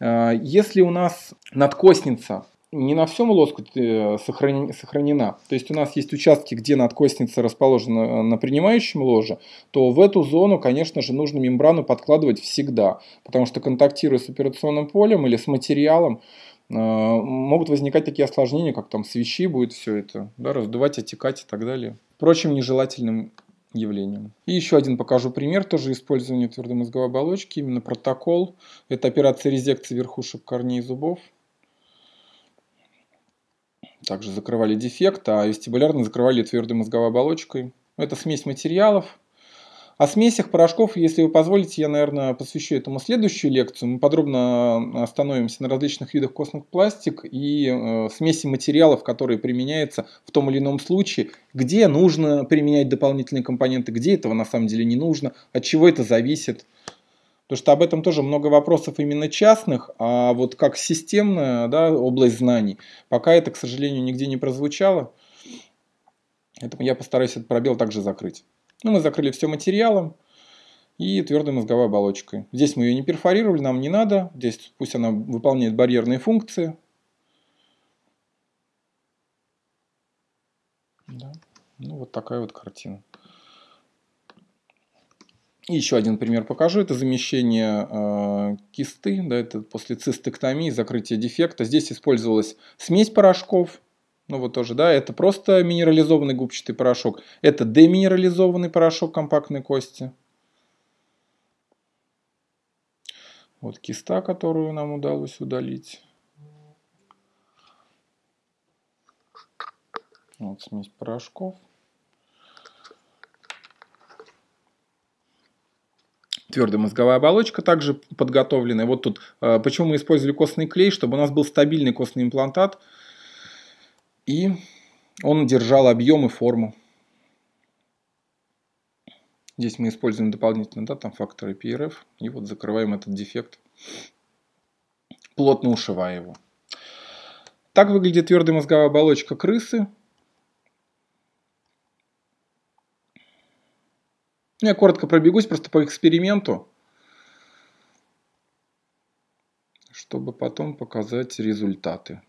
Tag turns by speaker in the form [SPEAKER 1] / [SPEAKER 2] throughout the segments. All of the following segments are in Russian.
[SPEAKER 1] Если у нас надкосница не на всем лоскуте сохранена, то есть у нас есть участки, где надкосница расположена на принимающем ложе, то в эту зону, конечно же, нужно мембрану подкладывать всегда, потому что контактируя с операционным полем или с материалом, могут возникать такие осложнения, как там свечи будет все это, да, раздувать, отекать и так далее. Впрочем, нежелательным явлением. И еще один покажу пример тоже использования твердомозговой оболочки, именно протокол. Это операция резекции верхушек корней зубов. Также закрывали дефект, а вестибулярно закрывали твердой мозговой оболочкой. Это смесь материалов, о смесях порошков, если вы позволите, я, наверное, посвящу этому следующую лекцию. Мы подробно остановимся на различных видах костных пластик и э, смеси материалов, которые применяются в том или ином случае, где нужно применять дополнительные компоненты, где этого на самом деле не нужно, от чего это зависит. Потому что об этом тоже много вопросов именно частных, а вот как системная да, область знаний, пока это, к сожалению, нигде не прозвучало. Поэтому я постараюсь этот пробел также закрыть. Ну, мы закрыли все материалом и твердой мозговой оболочкой. Здесь мы ее не перфорировали, нам не надо. Здесь пусть она выполняет барьерные функции. Да. Ну, вот такая вот картина. И еще один пример покажу. Это замещение э, кисты, да, это после цистектомии, закрытия дефекта. Здесь использовалась смесь порошков, ну вот тоже, да, это просто минерализованный губчатый порошок. Это деминерализованный порошок компактной кости. Вот киста, которую нам удалось удалить. Вот смесь порошков. Твердая мозговая оболочка также подготовленная. Вот тут, э, почему мы использовали костный клей, чтобы у нас был стабильный костный имплантат, и он держал объем и форму. Здесь мы используем дополнительно да, там факторы PRF. И вот закрываем этот дефект, плотно ушивая его. Так выглядит твердая мозговая оболочка крысы. Я коротко пробегусь просто по эксперименту, чтобы потом показать результаты.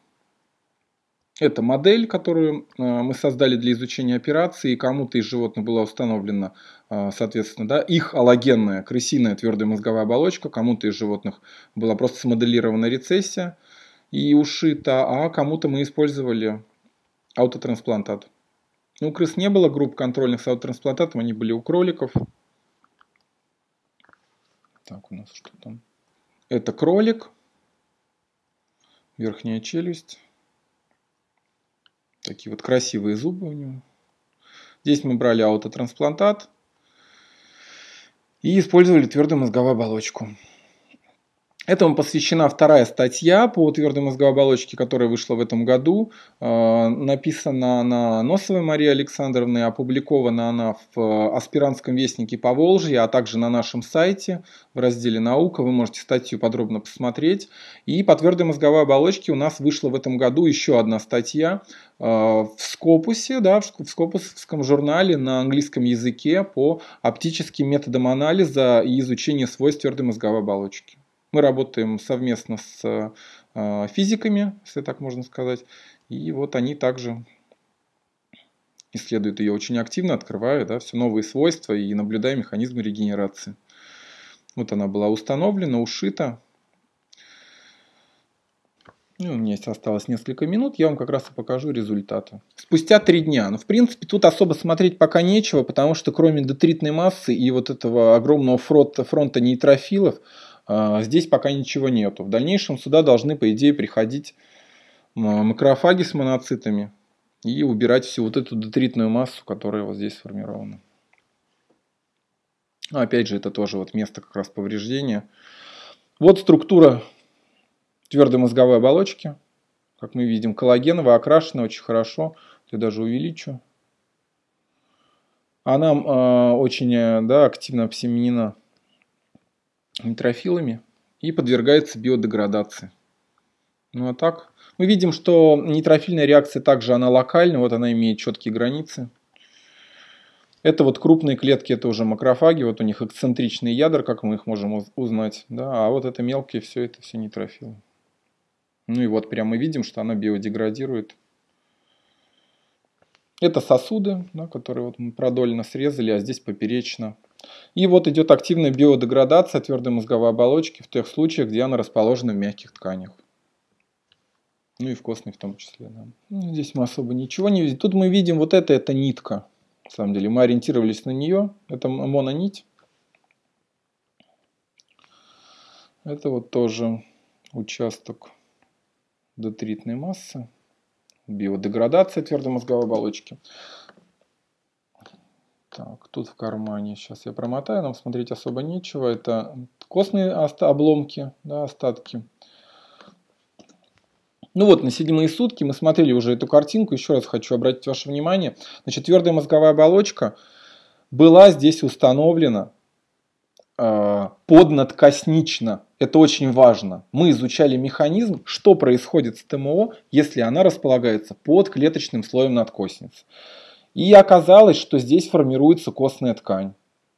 [SPEAKER 1] Это модель, которую э, мы создали для изучения операции, кому-то из животных была установлена, э, соответственно, да, их аллогенная крысиная твердая мозговая оболочка, кому-то из животных была просто смоделирована рецессия и ушита, а кому-то мы использовали аутотрансплантат. Ну, у крыс не было групп контрольных с аутотрансплантатом, они были у кроликов. Так, у нас что там? Это кролик, верхняя челюсть. Такие вот красивые зубы у него. Здесь мы брали аутотрансплантат и использовали твердую мозговую оболочку. Этому посвящена вторая статья по твердой мозговой оболочке, которая вышла в этом году. Э, написана она Носовой Марии Александровной, опубликована она в аспирантском вестнике по Волжье, а также на нашем сайте в разделе «Наука». Вы можете статью подробно посмотреть. И по твердой мозговой оболочке у нас вышла в этом году еще одна статья э, в Скопусе, да, в Скопусском журнале на английском языке по оптическим методам анализа и изучения свойств твердой мозговой оболочки. Мы работаем совместно с э, физиками, если так можно сказать. И вот они также исследуют ее очень активно, открывая да, все новые свойства и наблюдая механизмы регенерации. Вот она была установлена, ушита. Ну, у меня есть осталось несколько минут, я вам как раз и покажу результаты. Спустя три дня. Ну, в принципе, тут особо смотреть пока нечего, потому что кроме детритной массы и вот этого огромного фронта, фронта нейтрофилов, здесь пока ничего нету. В дальнейшем сюда должны, по идее, приходить макрофаги с моноцитами и убирать всю вот эту детритную массу, которая вот здесь сформирована. Опять же, это тоже вот место как раз повреждения. Вот структура твердой мозговой оболочки. Как мы видим, коллагеновая, окрашена очень хорошо. Я даже увеличу. Она э, очень да, активно обсеменена нейтрофилами и подвергается биодеградации. Ну а так, мы видим, что нейтрофильная реакция также она локальна, вот она имеет четкие границы. Это вот крупные клетки, это уже макрофаги, вот у них эксцентричные ядра, как мы их можем узнать. Да? А вот это мелкие, все это все нейтрофилы. Ну и вот прямо мы видим, что она биодеградирует. Это сосуды, да, которые вот мы продольно срезали, а здесь поперечно. И вот идет активная биодеградация твердой мозговой оболочки в тех случаях, где она расположена в мягких тканях. Ну и в костной в том числе. Да. Ну, здесь мы особо ничего не видим. Тут мы видим вот это, это нитка. На самом деле мы ориентировались на нее. Это мононить. Это вот тоже участок детритной массы биодеградация твердой мозговой оболочки. Так, тут в кармане, сейчас я промотаю, нам смотреть особо нечего. Это костные обломки, да, остатки. Ну вот, на седьмые сутки мы смотрели уже эту картинку. Еще раз хочу обратить ваше внимание. Значит, твердая мозговая оболочка была здесь установлена э, поднадкоснично. Это очень важно. Мы изучали механизм, что происходит с ТМО, если она располагается под клеточным слоем надкосницы. И оказалось, что здесь формируется костная ткань.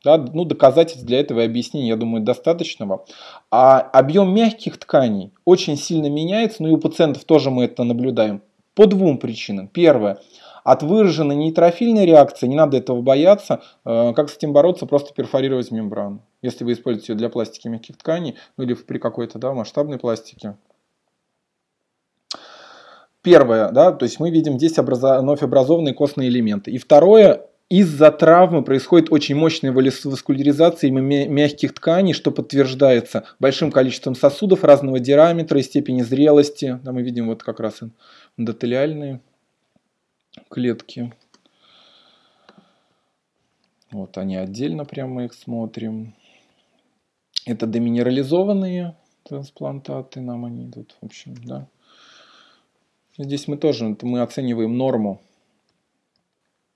[SPEAKER 1] Да, ну, доказательств для этого и объяснений, я думаю, достаточного. А объем мягких тканей очень сильно меняется, ну и у пациентов тоже мы это наблюдаем. По двум причинам. Первое. От выраженной нейтрофильной реакции, не надо этого бояться, э, как с этим бороться, просто перфорировать мембрану. Если вы используете ее для пластики мягких тканей, ну или при какой-то да, масштабной пластике. Первое, да, то есть мы видим здесь образо... вновь образованные костные элементы. И второе, из-за травмы происходит очень мощная васкуляризация мягких тканей, что подтверждается большим количеством сосудов разного диаметра и степени зрелости. Да, мы видим вот как раз эндотелиальные клетки. Вот они отдельно прямо их смотрим. Это деминерализованные трансплантаты, нам они идут, в общем, да. Здесь мы тоже, мы оцениваем норму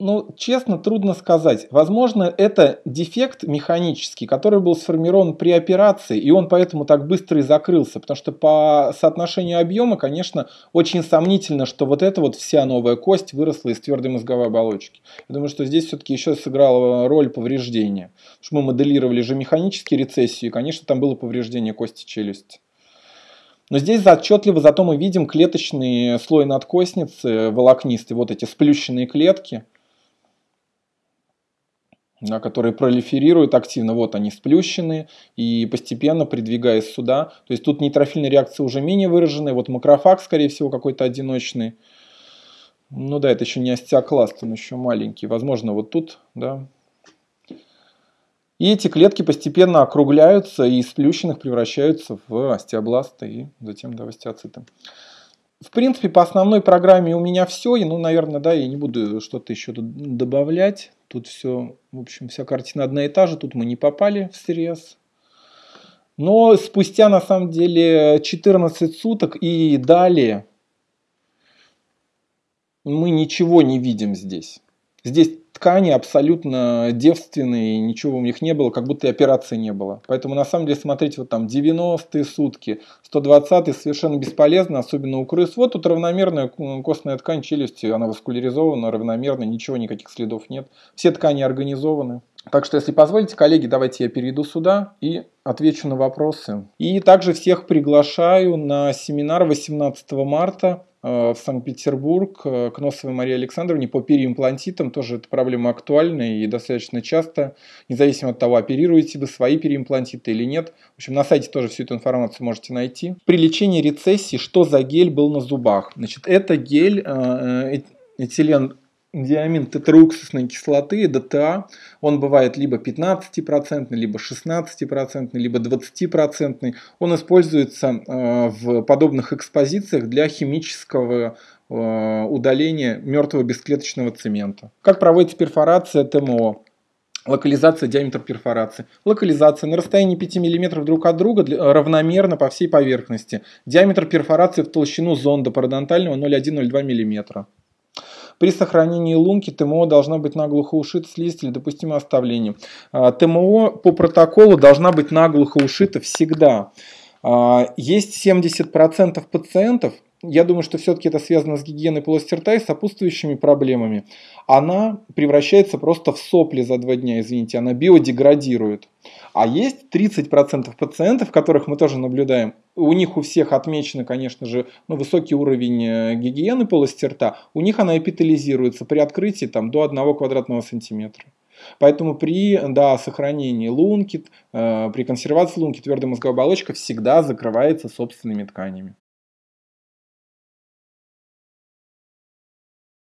[SPEAKER 1] ну, честно, трудно сказать. Возможно, это дефект механический, который был сформирован при операции, и он поэтому так быстро и закрылся. Потому что по соотношению объема, конечно, очень сомнительно, что вот эта вот вся новая кость выросла из твердой мозговой оболочки. Я думаю, что здесь все-таки еще сыграла роль повреждения. Потому что мы моделировали же механические рецессию, и, конечно, там было повреждение кости челюсти. Но здесь отчетливо зато мы видим клеточный слой надкостницы волокнистый, вот эти сплющенные клетки – да, которые пролиферируют активно, вот они сплющены, и постепенно придвигаясь сюда, то есть тут нейтрофильная реакция уже менее выраженная, вот макрофаг, скорее всего, какой-то одиночный, ну да, это еще не остеокласт, он еще маленький, возможно, вот тут, да. И эти клетки постепенно округляются и из сплющенных превращаются в остеобласты и затем да, в остеоциты. В принципе, по основной программе у меня все. И, ну, наверное, да, я не буду что-то еще добавлять. Тут все, в общем, вся картина одна и та же. Тут мы не попали в срез. Но спустя, на самом деле, 14 суток и далее мы ничего не видим здесь. Здесь ткани абсолютно девственные, ничего у них не было, как будто и операции не было. Поэтому на самом деле смотреть вот там 90-е сутки, 120-е совершенно бесполезно, особенно у крыс. Вот тут равномерная костная ткань челюсти, она васкуляризована, равномерно, ничего, никаких следов нет. Все ткани организованы. Так что, если позволите, коллеги, давайте я перейду сюда и отвечу на вопросы. И также всех приглашаю на семинар 18 марта в Санкт-Петербург э, к Носовой Марии Александровне по переимплантитам. Тоже эта проблема актуальна и достаточно часто, независимо от того, оперируете вы свои переимплантиты или нет. В общем, на сайте тоже всю эту информацию можете найти. При лечении рецессии, что за гель был на зубах? Значит, это гель э, этилен диамин тетрауксусной кислоты, ДТА, он бывает либо 15%, либо 16%, либо 20%. Он используется э, в подобных экспозициях для химического э, удаления мертвого бесклеточного цемента. Как проводится перфорация ТМО? Локализация диаметра перфорации. Локализация на расстоянии 5 мм друг от друга равномерно по всей поверхности. Диаметр перфорации в толщину зонда пародонтального 0,1-0,2 мм. При сохранении лунки ТМО должна быть наглухо ушита слизь или допустимо оставление. А, ТМО по протоколу должна быть наглухо ушита всегда. А, есть 70% пациентов, я думаю, что все-таки это связано с гигиеной полости рта и сопутствующими проблемами. Она превращается просто в сопли за два дня, извините, она биодеградирует. А есть 30% пациентов, которых мы тоже наблюдаем, у них у всех отмечено, конечно же, ну, высокий уровень э, гигиены полости рта, у них она эпителизируется при открытии там, до 1 квадратного сантиметра. Поэтому при да, сохранении лунки, э, при консервации лунки твердая мозговая оболочка всегда закрывается собственными тканями.